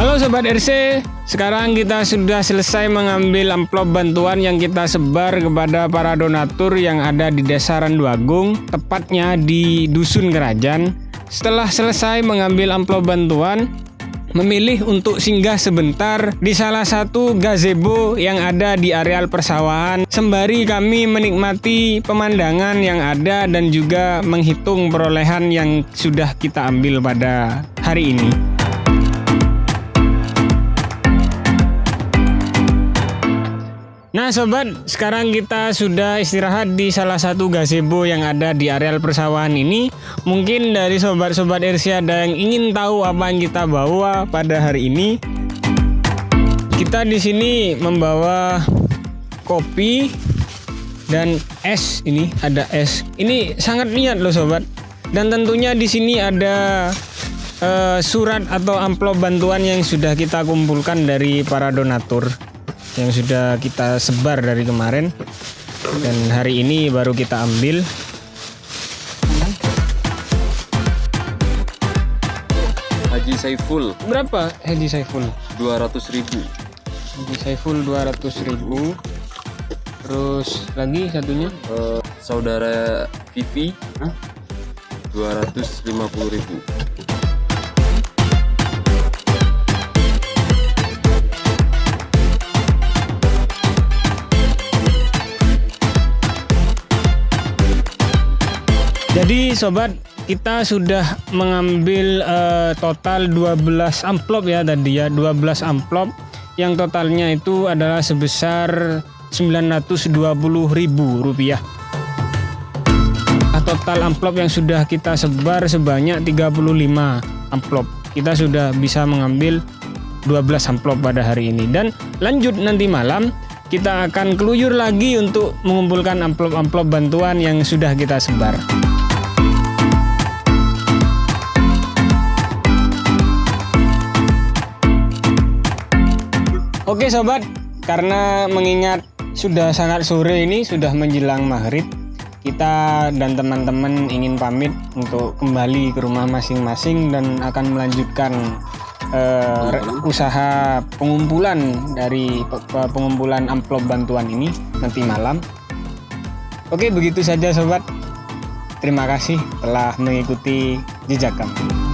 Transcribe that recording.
Halo Sobat RC, sekarang kita sudah selesai mengambil amplop bantuan yang kita sebar kepada para donatur yang ada di Desa Randuagung, tepatnya di Dusun Kerajaan. Setelah selesai mengambil amplop bantuan, memilih untuk singgah sebentar di salah satu gazebo yang ada di areal persawahan sembari kami menikmati pemandangan yang ada dan juga menghitung perolehan yang sudah kita ambil pada hari ini. Nah sobat, sekarang kita sudah istirahat di salah satu gazebo yang ada di areal persawahan ini. Mungkin dari sobat-sobat RC ada yang ingin tahu apa yang kita bawa pada hari ini. Kita di sini membawa kopi dan es ini ada es. Ini sangat niat loh sobat. Dan tentunya di sini ada uh, surat atau amplop bantuan yang sudah kita kumpulkan dari para donatur yang sudah kita sebar dari kemarin. Dan hari ini baru kita ambil. Haji Saiful. Berapa Haji Saiful? 200 ribu. Haji Saiful 200 ribu. Terus lagi satunya? Uh, saudara Vivi. Hah? 250 ribu Jadi sobat kita sudah mengambil uh, total 12 amplop ya tadi ya 12 amplop. Yang totalnya itu adalah sebesar 920.000 rupiah. Nah, total amplop yang sudah kita sebar sebanyak 35 amplop. Kita sudah bisa mengambil 12 amplop pada hari ini. Dan lanjut nanti malam kita akan keluyur lagi untuk mengumpulkan amplop-amplop bantuan yang sudah kita sebar. Oke sobat, karena mengingat sudah sangat sore ini sudah menjelang maghrib, kita dan teman-teman ingin pamit untuk kembali ke rumah masing-masing dan akan melanjutkan uh, usaha pengumpulan dari pengumpulan amplop bantuan ini nanti malam. Oke, begitu saja sobat. Terima kasih telah mengikuti jejak kami.